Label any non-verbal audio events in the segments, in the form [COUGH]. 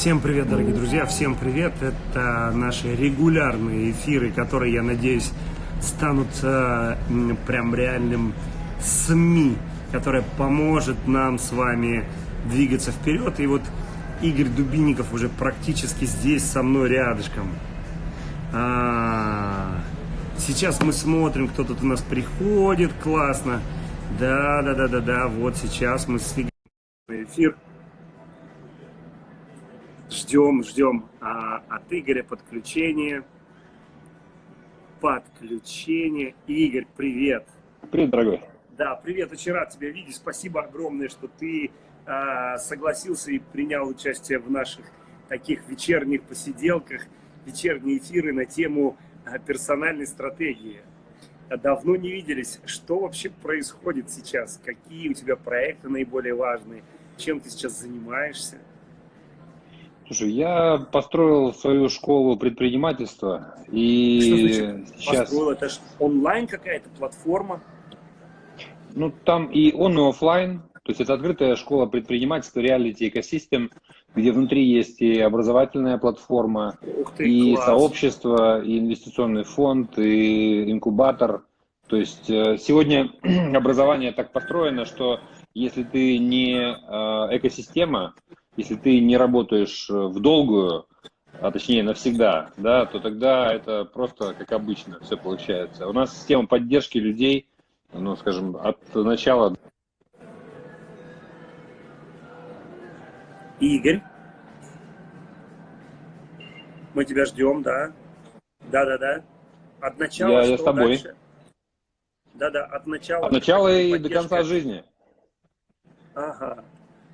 Всем привет, дорогие друзья, всем привет. Это наши регулярные эфиры, которые, я надеюсь, станут э, прям реальным СМИ, которое поможет нам с вами двигаться вперед. И вот Игорь Дубинников уже практически здесь со мной рядышком. А, сейчас мы смотрим, кто тут у нас приходит, классно. Да, да, да, да, да, вот сейчас мы с Игорем эфир. Ждем, ждем а, от Игоря подключение. Подключение. Игорь, привет. Привет, дорогой. Да, привет, очень рад тебя видеть. Спасибо огромное, что ты а, согласился и принял участие в наших таких вечерних посиделках, вечерние эфиры на тему а, персональной стратегии. Давно не виделись. Что вообще происходит сейчас? Какие у тебя проекты наиболее важные? Чем ты сейчас занимаешься? Слушай, я построил свою школу предпринимательства и Что сейчас... Построил? Это же онлайн какая-то платформа? Ну, там и он, и офлайн. То есть это открытая школа предпринимательства, реалити экосистем, где внутри есть и образовательная платформа, ты, и класс. сообщество, и инвестиционный фонд, и инкубатор. То есть э, сегодня [CLEARS THROAT] образование так построено, что если ты не э, экосистема, если ты не работаешь э, в долгую, а точнее навсегда, да, то тогда это просто как обычно все получается. У нас система поддержки людей, ну, скажем, от начала. Игорь, мы тебя ждем, да? Да-да-да. От начала Я, я с тобой. Да-да, от начала. От начала и поддержка. до конца жизни. Ага.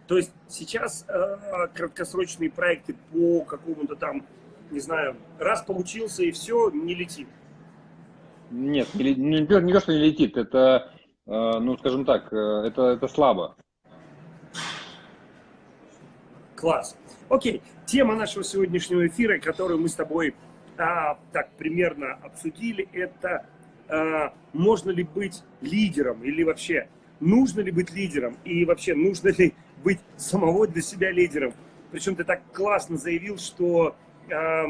То есть сейчас э, краткосрочные проекты по какому-то там, не знаю, раз получился и все, не летит. Нет, не, не, не то, что не летит, это, э, ну, скажем так, э, это, это слабо. Класс. Окей, тема нашего сегодняшнего эфира, которую мы с тобой а, так примерно обсудили, это а, можно ли быть лидером или вообще нужно ли быть лидером и вообще нужно ли быть самого для себя лидером. Причем ты так классно заявил, что, э,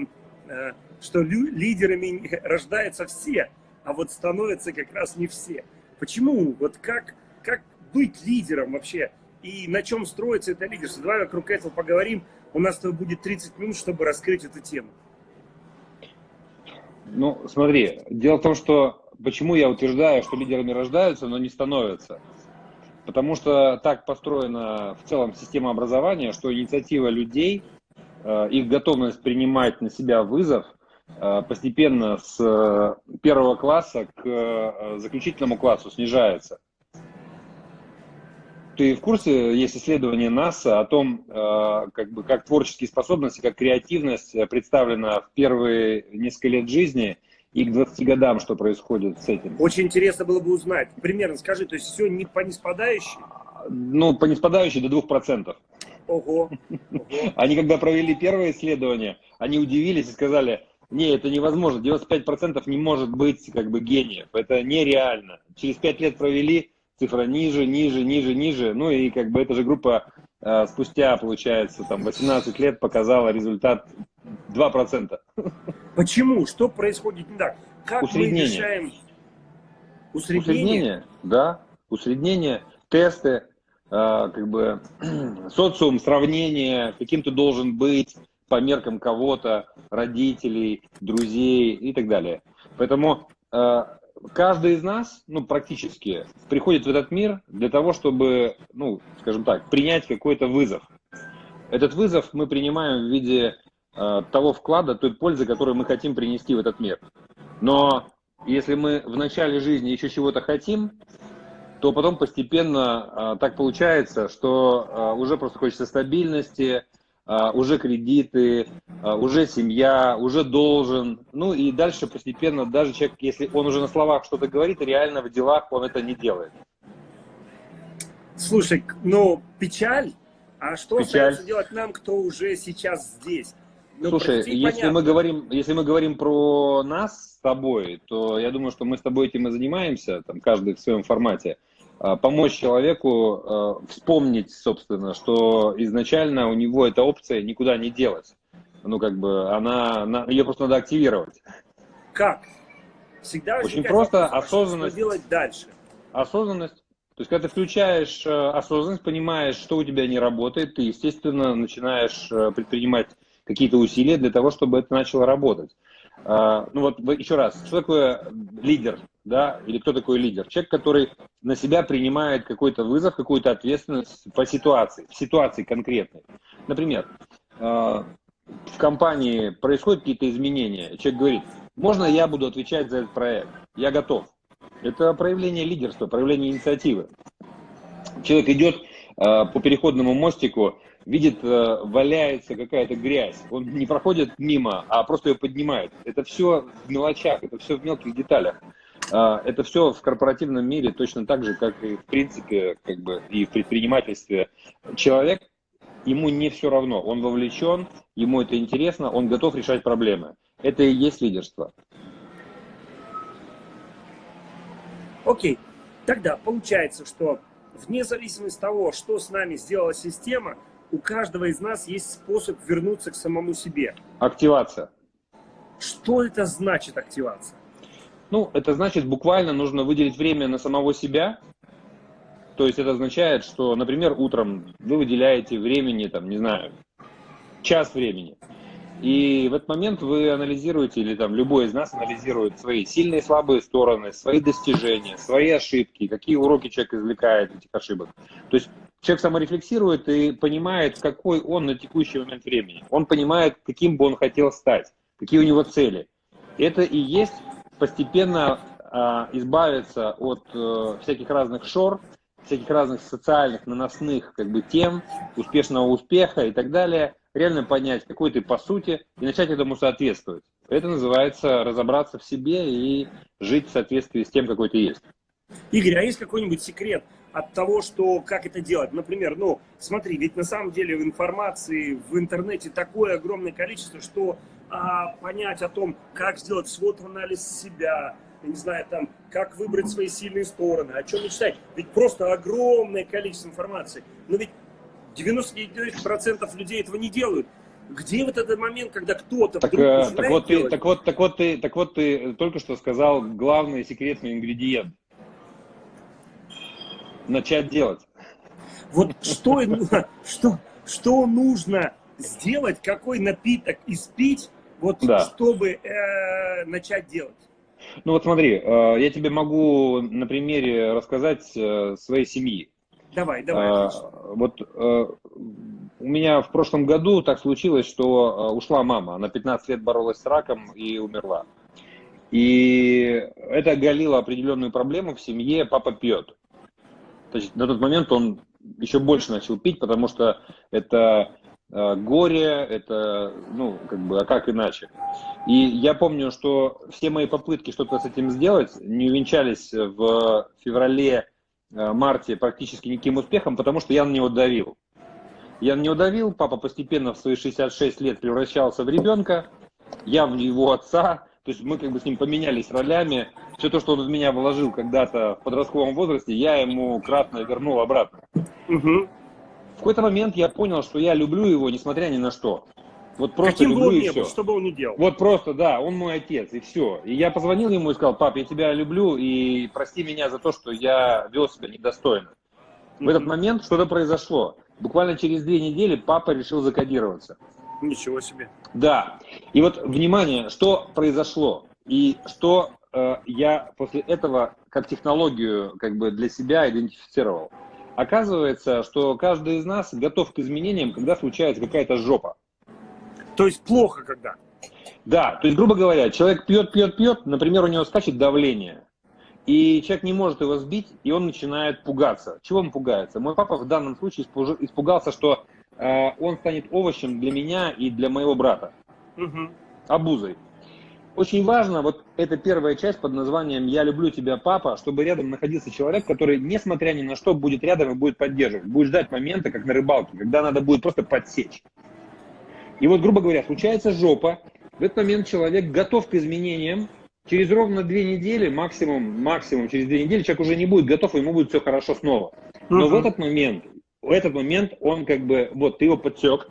э, что лидерами рождаются все, а вот становятся как раз не все. Почему? Вот как, как быть лидером вообще? И на чем строится это лидерство? Давай вокруг этого поговорим. У нас с будет 30 минут, чтобы раскрыть эту тему. Ну, смотри, дело в том, что почему я утверждаю, что лидерами рождаются, но не становятся. Потому что так построена в целом система образования, что инициатива людей, э, их готовность принимать на себя вызов э, постепенно с э, первого класса к заключительному классу снижается. Ты в курсе, есть исследование НАСА о том, как, бы, как творческие способности, как креативность представлена в первые несколько лет жизни – и к 20 годам, что происходит с этим. Очень интересно было бы узнать. Примерно скажи, то есть все не по неспадающей? Ну, по неспадающей до 2%. Ого. Ого. [LAUGHS] Они когда провели первое исследование, они удивились и сказали, не, это невозможно, 95% не может быть как бы гениев, это нереально. Через 5 лет провели, цифра ниже, ниже, ниже, ниже, ну и как бы эта же группа э, спустя, получается, там 18 лет показала результат 2%. Почему? Что происходит не так? Как Усреднение. мы решаем усреднение? Усреднение, да. Усреднение, тесты, э, как бы [CLEARS THROAT] социум, сравнение, каким ты должен быть по меркам кого-то, родителей, друзей и так далее. Поэтому э, каждый из нас, ну, практически, приходит в этот мир для того, чтобы, ну, скажем так, принять какой-то вызов. Этот вызов мы принимаем в виде того вклада, той пользы, которую мы хотим принести в этот мир. Но если мы в начале жизни еще чего-то хотим, то потом постепенно э, так получается, что э, уже просто хочется стабильности, э, уже кредиты, э, уже семья, уже должен. Ну и дальше постепенно даже человек, если он уже на словах что-то говорит, реально в делах он это не делает. Слушай, ну печаль, а что печаль. остается делать нам, кто уже сейчас здесь? Ну, Слушай, если понятно. мы говорим, если мы говорим про нас с тобой, то я думаю, что мы с тобой этим и занимаемся, там каждый в своем формате. а, помочь человеку а, вспомнить, собственно, что изначально у него эта опция никуда не делась. Ну, как бы, она, ее просто надо активировать. Как? Всегда Очень просто вопрос, осознанность. Что делать дальше? Осознанность. То есть, когда ты включаешь э, осознанность, понимаешь, что у тебя не работает, ты, естественно, начинаешь э, предпринимать какие-то усилия для того, чтобы это начало работать. А, ну вот еще раз, что такое лидер, да, или кто такой лидер? Человек, который на себя принимает какой-то вызов, какую-то ответственность по ситуации, в ситуации конкретной. Например, а, в компании происходят какие-то изменения, человек говорит, можно я буду отвечать за этот проект, я готов. Это проявление лидерства, проявление инициативы. Человек идет а, по переходному мостику видит, э, валяется какая-то грязь, он не проходит мимо, а просто ее поднимает. Это все в мелочах, это все в мелких деталях. А, это все в корпоративном мире точно так же, как и в принципе, как бы и в предпринимательстве. Человек, ему не все равно, он вовлечен, ему это интересно, он готов решать проблемы. Это и есть лидерство. Окей, тогда получается, что вне зависимости от того, что с нами сделала система, у каждого из нас есть способ вернуться к самому себе. Активация. Что это значит активация? Ну, это значит, буквально нужно выделить время на самого себя. То есть это означает, что, например, утром вы выделяете времени, там, не знаю, час времени. И в этот момент вы анализируете, или там любой из нас анализирует свои сильные и слабые стороны, свои достижения, свои ошибки, какие уроки человек извлекает этих ошибок. То есть человек саморефлексирует и понимает, какой он на текущий момент времени. Он понимает, каким бы он хотел стать, какие у него цели. Это и есть постепенно э, избавиться от э, всяких разных шор, всяких разных социальных наносных как бы, тем, успешного успеха и так далее, реально понять, какой ты по сути, и начать этому соответствовать. Это называется разобраться в себе и жить в соответствии с тем, какой ты есть. Игорь, а есть какой-нибудь секрет от того, что как это делать? Например, ну, смотри, ведь на самом деле в информации в интернете такое огромное количество, что а, понять о том, как сделать свод-анализ себя, я не знаю, там, как выбрать свои сильные стороны, о чем мечтать. Ведь просто огромное количество информации. Но ведь 99% людей этого не делают. Где вот этот момент, когда кто-то так, э, так вот ты, так вот, так вот ты, так вот ты только что сказал главный секретный ингредиент начать делать. Вот что, что, что нужно сделать, какой напиток испить, вот, да. чтобы э, начать делать? Ну вот смотри, э, я тебе могу на примере рассказать э, своей семьи. Давай, давай. Э, вот э, у меня в прошлом году так случилось, что э, ушла мама. Она 15 лет боролась с раком и умерла. И это оголило определенную проблему в семье. Папа пьет. То есть на тот момент он еще больше начал пить, потому что это э, горе, это, ну, как бы, а как иначе? И я помню, что все мои попытки что-то с этим сделать не увенчались в феврале, э, марте практически никаким успехом, потому что я на него давил. Я на него давил, папа постепенно в свои 66 лет превращался в ребенка, я в его отца, то есть мы как бы с ним поменялись ролями. Все то, что он в меня вложил когда-то в подростковом возрасте, я ему кратно вернул обратно. Угу. В какой-то момент я понял, что я люблю его, несмотря ни на что. Вот просто Каким люблю бы он и все. Был, что бы он ни делал. Вот просто, да, он мой отец, и все. И я позвонил ему и сказал, пап, я тебя люблю, и прости меня за то, что я вел себя недостойно. В этот момент что-то произошло. Буквально через две недели папа решил закодироваться. Ничего себе. Да. И вот, внимание, что произошло и что э, я после этого как технологию как бы для себя идентифицировал. Оказывается, что каждый из нас готов к изменениям, когда случается какая-то жопа. То есть плохо когда? Да, то есть, грубо говоря, человек пьет, пьет, пьет, например, у него скачет давление, и человек не может его сбить, и он начинает пугаться. Чего он пугается? Мой папа в данном случае испугался, что он станет овощем для меня и для моего брата. Угу. Обузой. Очень важно, вот эта первая часть под названием «Я люблю тебя, папа», чтобы рядом находился человек, который, несмотря ни на что, будет рядом и будет поддерживать. Будет ждать момента, как на рыбалке, когда надо будет просто подсечь. И вот, грубо говоря, случается жопа, в этот момент человек готов к изменениям, Через ровно две недели, максимум, максимум через две недели человек уже не будет готов, и ему будет все хорошо снова. Но uh-huh. в этот момент, в этот момент он как бы, вот, ты его подсек,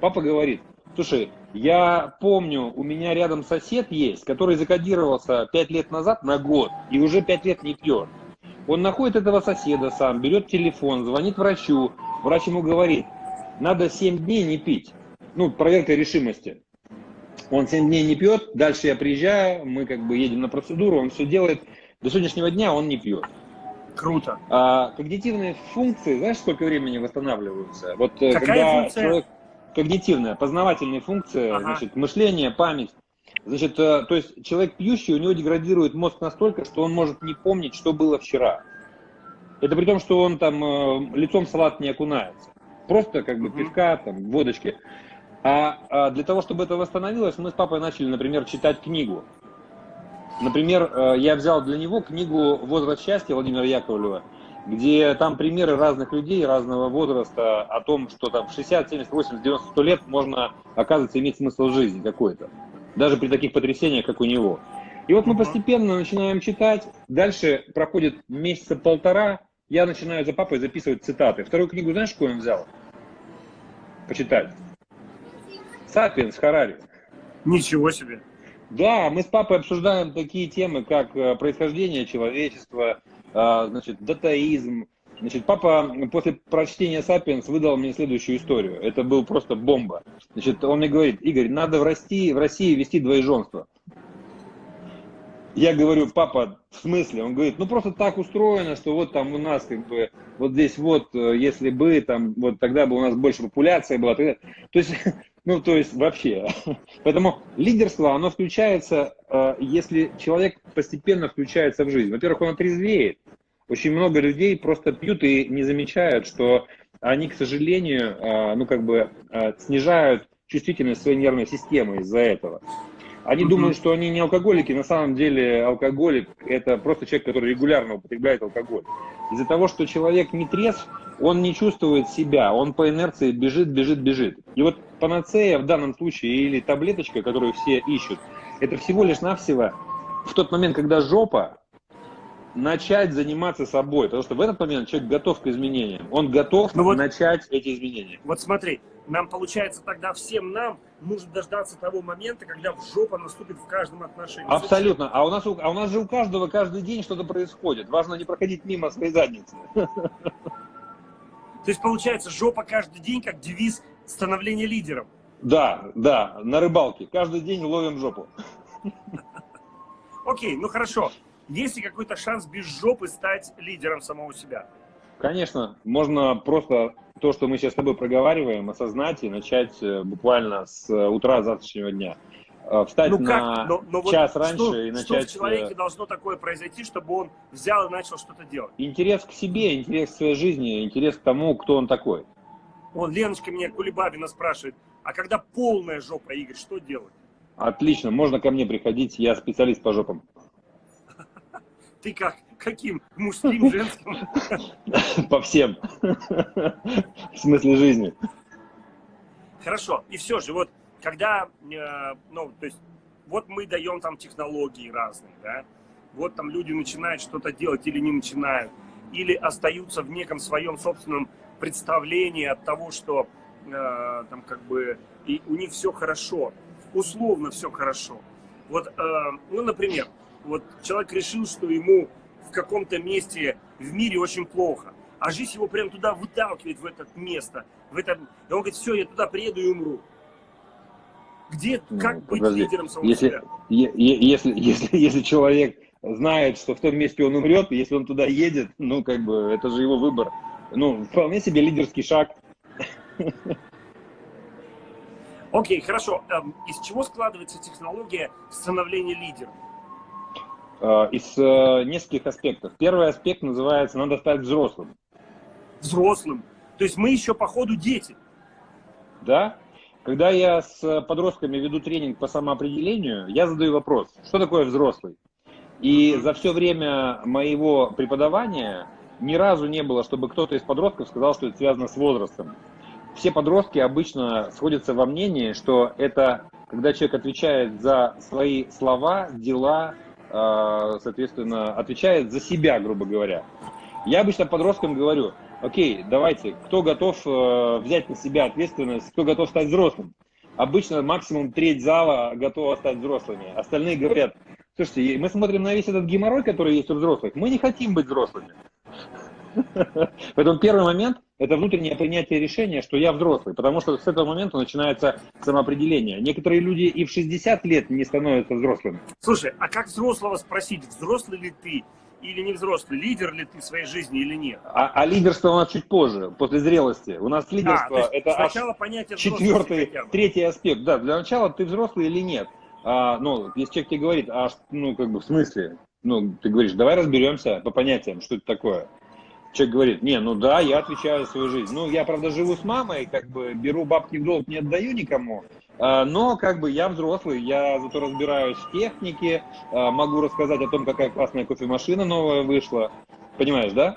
папа говорит, слушай, я помню, у меня рядом сосед есть, который закодировался пять лет назад на год и уже пять лет не пьет. Он находит этого соседа сам, берет телефон, звонит врачу, врач ему говорит, надо 7 дней не пить. Ну, проверка решимости. Он 7 дней не пьет, дальше я приезжаю, мы как бы едем на процедуру, он все делает. До сегодняшнего дня он не пьет. Круто. А когнитивные функции, знаешь, сколько времени восстанавливаются? Вот э, Какая когда функция? человек когнитивная, познавательные функции, ага. значит, мышление, память. Значит, э, то есть человек пьющий, у него деградирует мозг настолько, что он может не помнить, что было вчера. Это при том, что он там э, лицом в салат не окунается. Просто как бы пивка, там, водочки. А, а для того, чтобы это восстановилось, мы с папой начали, например, читать книгу. Например, э, я взял для него книгу «Возраст счастья» Владимира Яковлева, где там примеры разных людей разного возраста о том, что там в 60, 70, 80, 90, 100 лет можно, оказывается, иметь смысл жизни какой-то. Даже при таких потрясениях, как у него. И вот мы постепенно начинаем читать. Дальше проходит месяца полтора, я начинаю за папой записывать цитаты. Вторую книгу знаешь, какую он взял? Почитать. «Сапиенс» Харари. Ничего себе. Да, мы с папой обсуждаем такие темы, как э, происхождение человечества, а, значит, датаизм. Значит, папа после прочтения «Сапиенс» выдал мне следующую историю. Это был просто бомба. Значит, он мне говорит, Игорь, надо в России, в России вести двоеженство. Я говорю, папа, в смысле? Он говорит, ну просто так устроено, что вот там у нас как бы, вот здесь вот, э, если бы там, вот тогда бы у нас больше популяция была. Тогда... То есть, [LAUGHS] ну то есть вообще. [LAUGHS] Поэтому лидерство, оно включается, э, если человек постепенно включается в жизнь. Во-первых, он отрезвеет. Очень много людей просто пьют и не замечают, что они, к сожалению, э, ну как бы снижают чувствительность своей нервной системы из-за этого. Они mm-hmm. думают, что они не алкоголики, на самом деле алкоголик – это просто человек, который регулярно употребляет алкоголь. Из-за того, что человек не трезв, он не чувствует себя, он по инерции бежит, бежит, бежит. И вот панацея в данном случае или таблеточка, которую все ищут, это всего лишь навсего в тот момент, когда жопа, начать заниматься собой, потому что в этот момент человек готов к изменениям, он готов ну вот, начать эти изменения. Вот смотри, нам получается тогда всем нам нужно дождаться того момента, когда в жопа наступит в каждом отношении. Абсолютно. А у нас, а у нас же у каждого каждый день что-то происходит. Важно не проходить мимо своей задницы. То есть получается жопа каждый день как девиз становления лидером. Да, да, на рыбалке. Каждый день ловим жопу. Окей, ну хорошо. Есть ли какой-то шанс без жопы стать лидером самого себя? Конечно, можно просто то, что мы сейчас с тобой проговариваем, осознать и начать э, буквально с э, утра завтрашнего дня. Э, встать ну, на но, но час вот раньше что, и начать... Что в человеке должно такое произойти, чтобы он взял и начал что-то делать? Интерес к себе, интерес к своей жизни, интерес к тому, кто он такой. Вон, Леночка меня Кулебабина спрашивает, а когда полная жопа, Игорь, что делать? Отлично, можно ко мне приходить, я специалист по жопам. Ты как? Каким? Мужским, [LAUGHS] женским? По всем. В смысле жизни. Хорошо. И все же, вот когда, э, ну, то есть, вот мы даем там технологии разные, да, вот там люди начинают что-то делать или не начинают, или остаются в неком своем собственном представлении от того, что э, там как бы и у них все хорошо, условно все хорошо. Вот, э, ну, например, вот человек решил, что ему каком-то месте в мире очень плохо, а жизнь его прям туда выталкивает, в это место, в это... И он говорит, все, я туда приеду и умру. Где, ну, как быть подожди. лидером самого если, себя? Если, [LAUGHS] если, если человек знает, что в том месте он умрет, если он туда едет, ну, как бы, это же его выбор. Ну, вполне себе лидерский шаг. Окей, хорошо. Эм, из чего складывается технология становления лидером? Э, из э, нескольких аспектов. Первый аспект называется «надо стать взрослым». Взрослым? То есть мы еще по ходу дети? Да. Когда я с подростками веду тренинг по самоопределению, я задаю вопрос, что такое взрослый? И за все время моего преподавания ни разу не было, чтобы кто-то из подростков сказал, что это связано с возрастом. Все подростки обычно сходятся во мнении, что это когда человек отвечает за свои слова, дела, соответственно, отвечает за себя, грубо говоря. Я обычно подросткам говорю, окей, давайте, кто готов э, взять на себя ответственность, кто готов стать взрослым? Обычно максимум треть зала готова стать взрослыми. Остальные говорят, слушайте, мы смотрим на весь этот геморрой, который есть у взрослых, мы не хотим быть взрослыми. Поэтому первый момент – это внутреннее принятие решения, что я взрослый, потому что с этого момента начинается самоопределение. Некоторые люди и в 60 лет не становятся взрослыми. Слушай, а как взрослого спросить, взрослый ли ты или не взрослый, лидер ли ты в своей жизни или нет? А, а лидерство у нас чуть позже, после зрелости. У нас лидерство а, это сначала понятие четвертый, третий аспект. Да, для начала ты взрослый или нет. А, ну, если человек тебе говорит, а ну как бы в смысле, ну ты говоришь, давай разберемся по понятиям, что это такое человек говорит, не, ну да, я отвечаю за свою жизнь. Ну, я, правда, живу с мамой, как бы беру бабки в долг, не отдаю никому, а, но как бы я взрослый, я зато разбираюсь в технике, а, могу рассказать о том, какая классная кофемашина новая вышла. Понимаешь, да?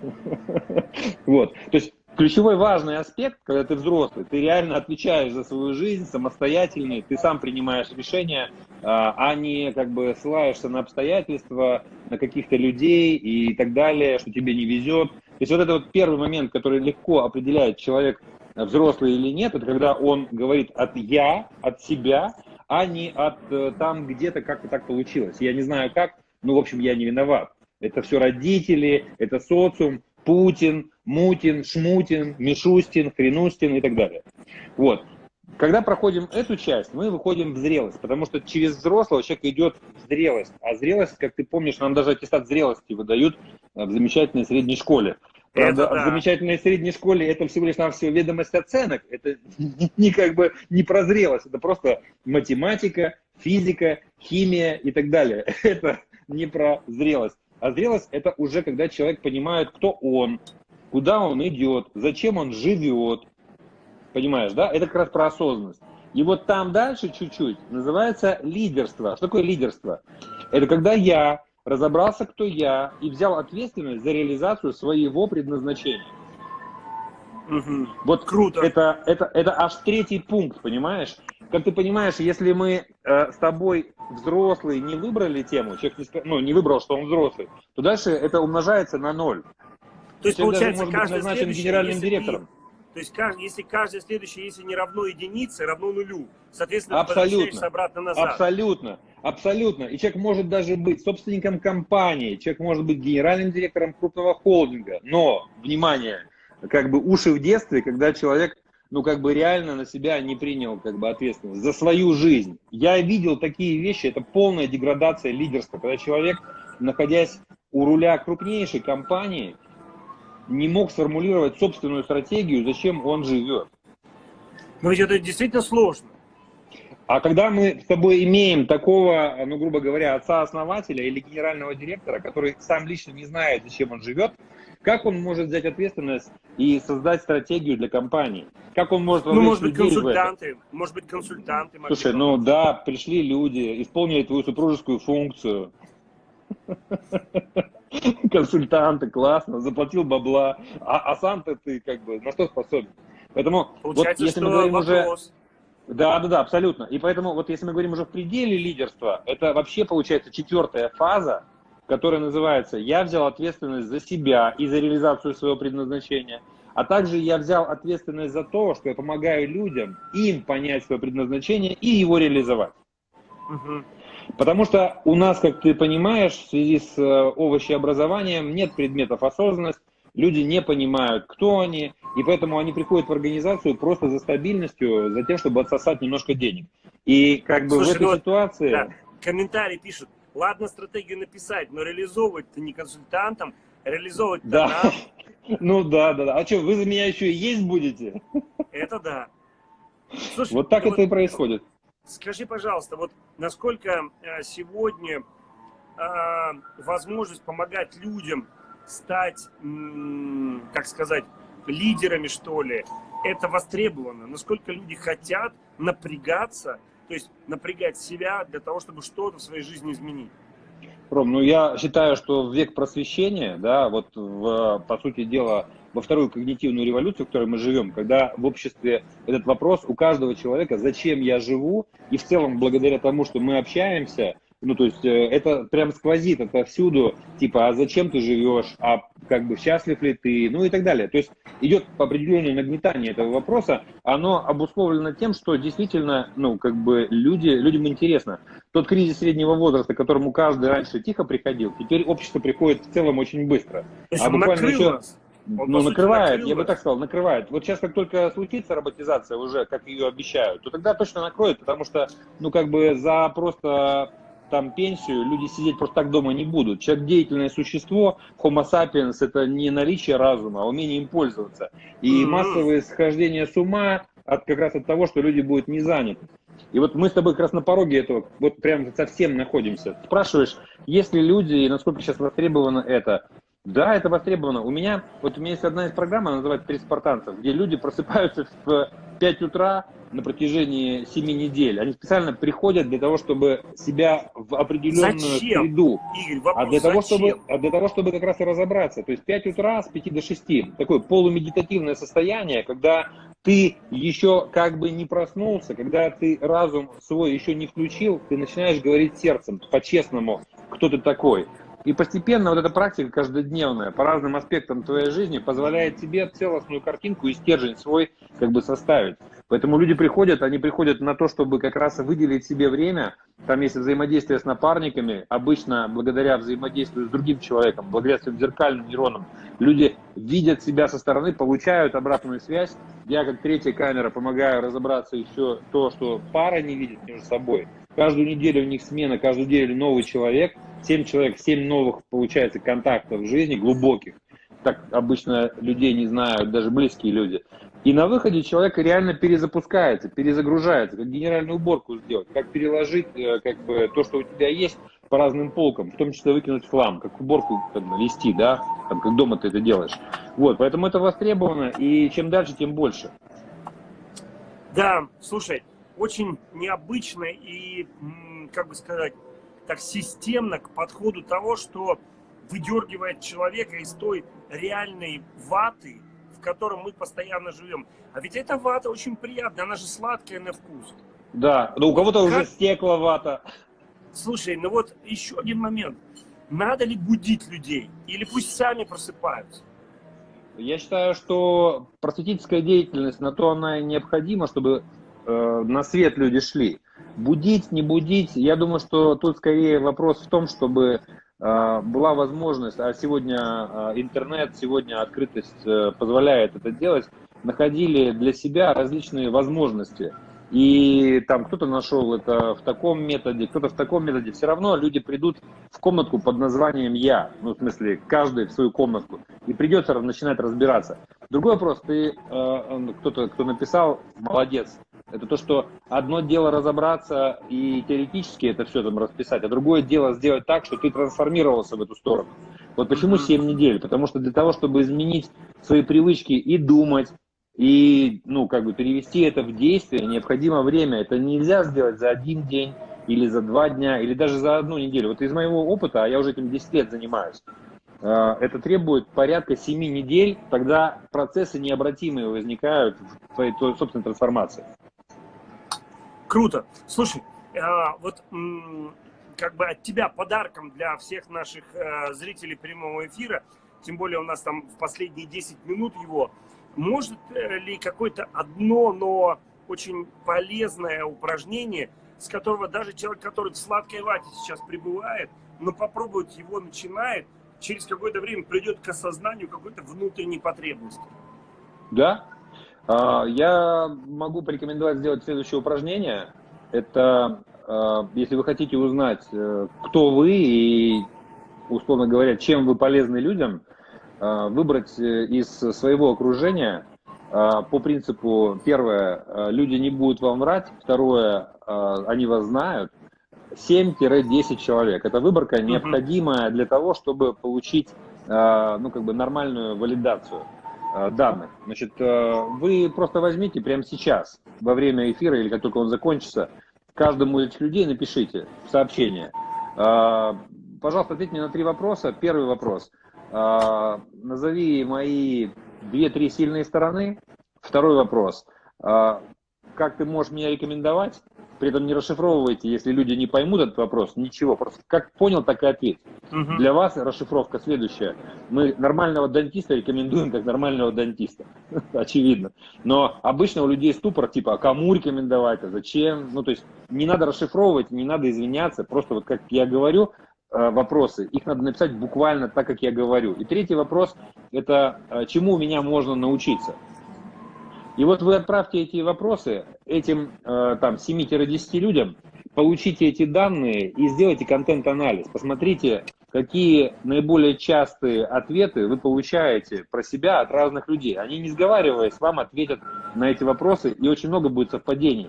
[LAUGHS] Вот. То есть ключевой важный аспект, когда ты взрослый, ты реально отвечаешь за свою жизнь, самостоятельный, ты сам принимаешь решения, а, а не как бы ссылаешься на обстоятельства, на каких-то людей и так далее, что тебе не везет. То есть вот это вот первый момент, который легко определяет человек взрослый или нет, это когда он говорит от я, от себя, а не от э, там где-то как-то так получилось. Я не знаю как, ну, в общем, я не виноват. Это все родители, это социум, Путин, Мутин, Шмутин, Мишустин, Хренустин и так далее. Вот. Когда проходим эту часть, мы выходим в зрелость, потому что через взрослого человек идет в зрелость. А зрелость, как ты помнишь, нам даже аттестат зрелости выдают в замечательной средней школе. Правда, это да. в замечательной средней школе это всего лишь навсего ведомость оценок. Это [LAUGHS] не как бы не про зрелость, это просто математика, физика, химия и так далее. [LAUGHS] Это не про зрелость. А зрелость – это уже когда человек понимает, кто он, куда он идет, зачем он живет. Понимаешь, да? Это как раз про осознанность. И вот там дальше чуть-чуть называется лидерство. Что такое лидерство? Это когда я разобрался, кто я, и взял ответственность за реализацию своего предназначения. Угу. Вот круто. Это, это, это аж третий пункт, понимаешь? Как ты понимаешь, если мы э, с тобой взрослые не выбрали тему, человек не, ну, не выбрал, что он взрослый, то дальше это умножается на ноль. То есть, человек получается, даже быть назначен генеральным директором. Ты, то есть, если каждый следующий, если не равно единице, равно нулю, соответственно, абсолютно, обратно назад. Абсолютно, абсолютно. И человек может даже быть собственником компании, человек может быть генеральным директором крупного холдинга. Но, внимание, как бы уши в детстве, когда человек ну, как бы реально на себя не принял, как бы, ответственность за свою жизнь. Я видел такие вещи, это полная деградация лидерства, когда человек, находясь у руля крупнейшей компании, не мог сформулировать собственную стратегию, зачем он живет. Но ведь это действительно сложно. А когда мы с тобой имеем такого, ну, грубо говоря, отца-основателя или генерального директора, который сам лично не знает, зачем он живет, как он может взять ответственность и создать стратегию для компании? Как он может Ну, может быть, консультанты, может быть, консультанты. Слушай, ну да, пришли люди, исполнили твою супружескую функцию. [LAUGHS] Консультанты, классно, заплатил бабла, а, а сам-то ты как бы на что способен? Поэтому Получается, вот если мы говорим вопрос. уже да, да, да, абсолютно. И поэтому вот если мы говорим уже в пределе лидерства, это вообще получается четвертая фаза, которая называется «Я взял ответственность за себя и за реализацию своего предназначения», а также я взял ответственность за то, что я помогаю людям, им понять свое предназначение и его реализовать. Угу. Потому что у нас, как ты понимаешь, в связи с э, овощеобразованием нет предметов осознанности, люди не понимают, кто они, и поэтому они приходят в организацию просто за стабильностью, за тем, чтобы отсосать немножко денег. И как бы Слушай, в этой ну, ситуации... Да, комментарий пишут, ладно стратегию написать, но реализовывать-то не консультантам, реализовывать да. нам. [LAUGHS] Ну да, да, да. А что, вы за меня еще и есть будете? Это да. Слушай, вот так это вот, и происходит. Скажи, пожалуйста, вот насколько э, сегодня э, возможность помогать людям стать, как сказать, лидерами, что ли, это востребовано? Насколько люди хотят напрягаться, то есть напрягать себя для того, чтобы что-то в своей жизни изменить? Ром, ну я считаю, что в век просвещения, да, вот в, по сути дела, во вторую когнитивную революцию, в которой мы живем, когда в обществе этот вопрос у каждого человека, зачем я живу, и в целом благодаря тому, что мы общаемся, ну, то есть э, это прям сквозит это всюду, типа, а зачем ты живешь, а как бы счастлив ли ты, ну и так далее. То есть идет определенное нагнетание этого вопроса, оно обусловлено тем, что действительно, ну, как бы люди, людям интересно. Тот кризис среднего возраста, к которому каждый раньше тихо приходил, теперь общество приходит в целом очень быстро. а буквально еще... Он, ну, накрывает, накрыл. я бы так сказал, накрывает. Вот сейчас, как только случится роботизация уже, как ее обещают, то тогда точно накроет, потому что, ну, как бы за просто там пенсию, люди сидеть просто так дома не будут. Человек деятельное существо, homo sapiens это не наличие разума, а умение им пользоваться. И mm-hmm. массовые схождения с ума от, как раз от того, что люди будут не заняты. И вот мы с тобой как раз на пороге этого, вот прям совсем находимся. Спрашиваешь, есть ли люди, и насколько сейчас востребовано это? Да, это востребовано. У меня, вот у меня есть одна из программ, она называется «Три спартанцев», где люди просыпаются в 5 утра на протяжении 7 недель. Они специально приходят для того, чтобы себя в определенную зачем? среду. Игорь, вопрос, а, для того, зачем? чтобы, а для того, чтобы как раз и разобраться. То есть 5 утра с 5 до 6. Такое полумедитативное состояние, когда ты еще как бы не проснулся, когда ты разум свой еще не включил, ты начинаешь говорить сердцем, по-честному, кто ты такой. И постепенно вот эта практика каждодневная по разным аспектам твоей жизни позволяет тебе целостную картинку и стержень свой как бы составить. Поэтому люди приходят, они приходят на то, чтобы как раз выделить себе время. Там есть взаимодействие с напарниками, обычно благодаря взаимодействию с другим человеком, благодаря своим зеркальным нейронам. Люди видят себя со стороны, получают обратную связь. Я как третья камера помогаю разобраться еще то, что пара не видит между собой. Каждую неделю у них смена, каждую неделю новый человек. Семь человек, семь новых, получается, контактов в жизни, глубоких. Так обычно людей не знают, даже близкие люди. И на выходе человек реально перезапускается, перезагружается, как генеральную уборку сделать, как переложить э, как бы, то, что у тебя есть, по разным полкам, в том числе выкинуть хлам, как уборку как бы, вести, да, там, как дома ты это делаешь. Вот, поэтому это востребовано, и чем дальше, тем больше. Да, слушай, очень необычно и, как бы сказать, так системно к подходу того, что выдергивает человека из той реальной ваты, в котором мы постоянно живем. А ведь эта вата очень приятная, она же сладкая на вкус. Да, но у кого-то уже стекла вата. Слушай, ну вот еще один момент. Надо ли будить людей? Или пусть сами просыпаются? Я считаю, что просветительская деятельность, на то она и необходима, чтобы Э, на свет люди шли. Будить, не будить, я думаю, что тут скорее вопрос в том, чтобы была возможность, а сегодня э, интернет, сегодня открытость позволяет это делать, находили для себя различные возможности. И там кто-то нашел это в таком методе, кто-то в таком методе. Все равно люди придут в комнатку под названием «Я». Ну, в смысле, каждый в свою комнатку. И придется начинать разбираться. Другой вопрос, ты, кто-то, кто написал, молодец, это то, что одно дело разобраться и теоретически это все там расписать, а другое дело сделать так, что ты трансформировался в эту сторону. Вот почему 7 недель? Потому что для того, чтобы изменить свои привычки и думать, и, ну, как бы перевести это в действие, необходимо время. Это нельзя сделать за один день, или за два дня, или даже за одну неделю. Вот из моего опыта, а я уже этим 10 лет занимаюсь, э, это требует порядка 7 недель, тогда процессы необратимые возникают в твоей собственной трансформации. Круто. Слушай, а, вот как бы от тебя подарком для всех наших э, зрителей прямого эфира, тем более у нас там в последние 10 минут его, может э, ли какое-то одно, но очень полезное упражнение, с которого даже человек, который в сладкой вате сейчас пребывает, но попробует его начинает, через какое-то время придет к осознанию какой-то внутренней потребности? Да, я могу порекомендовать сделать следующее упражнение. Это, а, если вы хотите узнать, э, кто вы и, условно говоря, чем вы полезны людям, а, выбрать э, из своего окружения по принципу, первое, люди не будут вам врать, второе, они вас знают, 7-10 человек. Это выборка необходимая для того, чтобы получить ну, как бы нормальную валидацию. Э, данных. Значит, э, вы просто возьмите прямо сейчас, во время эфира или как только он закончится, каждому из этих людей напишите сообщение. Э, пожалуйста, ответь мне на три вопроса. Первый вопрос. Назови мои две-три сильные стороны. Второй вопрос. Как ты можешь меня рекомендовать? При этом не расшифровывайте, если люди не поймут этот вопрос, ничего. Просто как понял, так и ответь. Угу. Для вас расшифровка следующая. Мы нормального дантиста рекомендуем как нормального дантиста. [LAUGHS] Очевидно. Но обычно у людей ступор, типа, а кому рекомендовать, а зачем? Ну, то есть не надо расшифровывать, не надо извиняться. Просто вот как я говорю, э, вопросы, их надо написать буквально так, как я говорю. И третий вопрос, это э, чему у меня можно научиться? И вот вы отправьте эти вопросы этим э, там 7-10 людям, получите эти данные и сделайте контент-анализ. Посмотрите, какие наиболее частые ответы вы получаете про себя от разных людей. Они, не сговариваясь, вам ответят на эти вопросы, и очень много будет совпадений.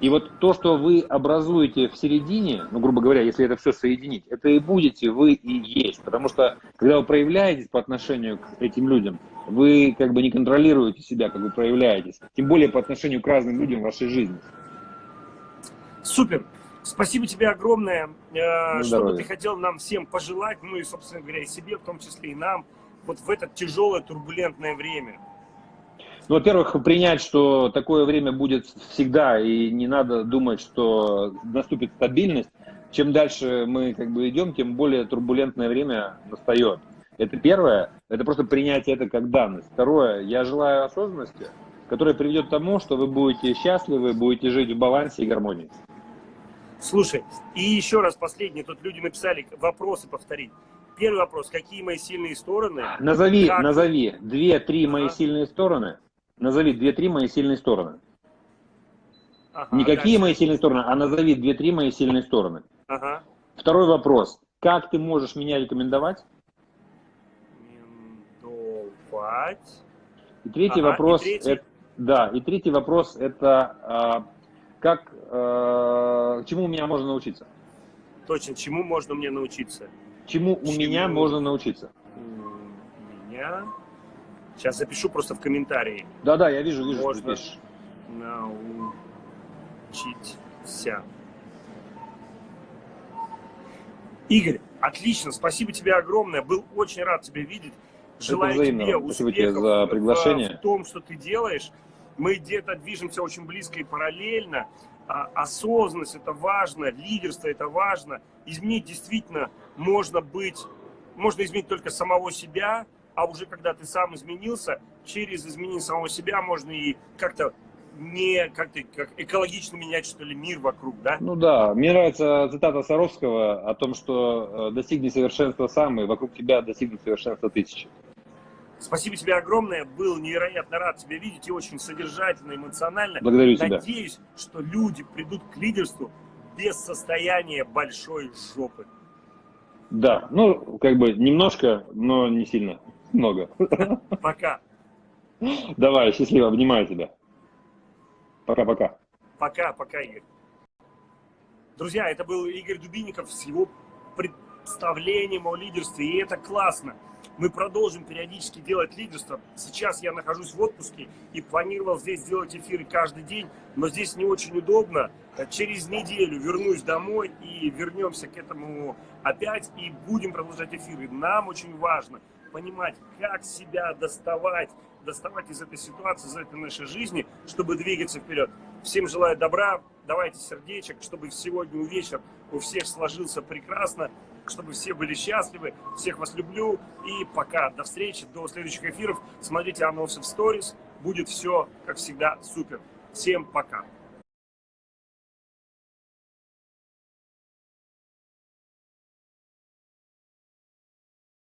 И вот то, что вы образуете в середине, ну, грубо говоря, если это все соединить, это и будете вы и есть. Потому что, когда вы проявляетесь по отношению к этим людям, вы как бы не контролируете себя, как вы проявляетесь. Тем более по отношению к разным людям в вашей жизни. Супер. Спасибо тебе огромное. Э, что бы ты хотел нам всем пожелать, ну и, собственно говоря, и себе, в том числе и нам, вот в это тяжелое, турбулентное время. Ну, во-первых, принять, что такое время будет всегда, и не надо думать, что наступит стабильность. Чем дальше мы как бы идем, тем более турбулентное время настает. Это первое, это просто принятие это как данность. Второе, я желаю осознанности, которая приведет к тому, что вы будете счастливы, будете жить в балансе и гармонии. Слушай, и еще раз последний, тут люди написали вопросы повторить. Первый вопрос, какие мои сильные стороны? Назови, как... назови две-три мои сильные стороны, Назови две-три мои сильные стороны. Ага, Никакие дальше. мои сильные стороны, а назови две-три мои сильные стороны. Ага. Второй вопрос. Как ты можешь меня рекомендовать? Рекомендовать. И третий ага, вопрос. И третий... Это, да, и третий вопрос это а, как, а, чему у меня можно научиться? Точно, чему можно мне научиться? Чему, чему? у меня можно научиться? У меня Сейчас запишу просто в комментарии. Да-да, я вижу, вижу, Можно научиться. Игорь, отлично, спасибо тебе огромное. Был очень рад тебя видеть. Желаю тебе успехов тебе за приглашение. в том, что ты делаешь. Мы где-то движемся очень близко и параллельно. А, осознанность это важно, лидерство это важно. Изменить действительно можно быть, можно изменить только самого себя, а уже когда ты сам изменился, через изменение самого себя можно и как-то не как-то как экологично менять, что ли, мир вокруг, да? Ну да, мне нравится цитата Саровского о том, что э, достигни совершенства сам, и вокруг тебя достигнут совершенства тысячи. Спасибо тебе огромное, был невероятно рад тебя видеть и очень содержательно, эмоционально. Благодарю тебя. Надеюсь, что люди придут к лидерству без состояния большой жопы. Да, ну, как бы немножко, но не сильно. Много. Пока. Давай, счастливо, обнимаю тебя. Пока-пока. Пока, пока, Игорь. Друзья, это был Игорь Дубинников с его представлением о лидерстве, и это классно. Мы продолжим периодически делать лидерство. Сейчас я нахожусь в отпуске и планировал здесь делать эфиры каждый день, но здесь не очень удобно. Через неделю вернусь домой и вернемся к этому опять и будем продолжать эфиры. Нам очень важно понимать, как себя доставать, доставать из этой ситуации, из этой нашей жизни, чтобы двигаться вперед. Всем желаю добра, давайте сердечек, чтобы сегодня вечер у всех сложился прекрасно, чтобы все были счастливы. Всех вас люблю и пока. До встречи, до следующих эфиров. Смотрите анонсы в сторис. Будет все, как всегда, супер. Всем пока.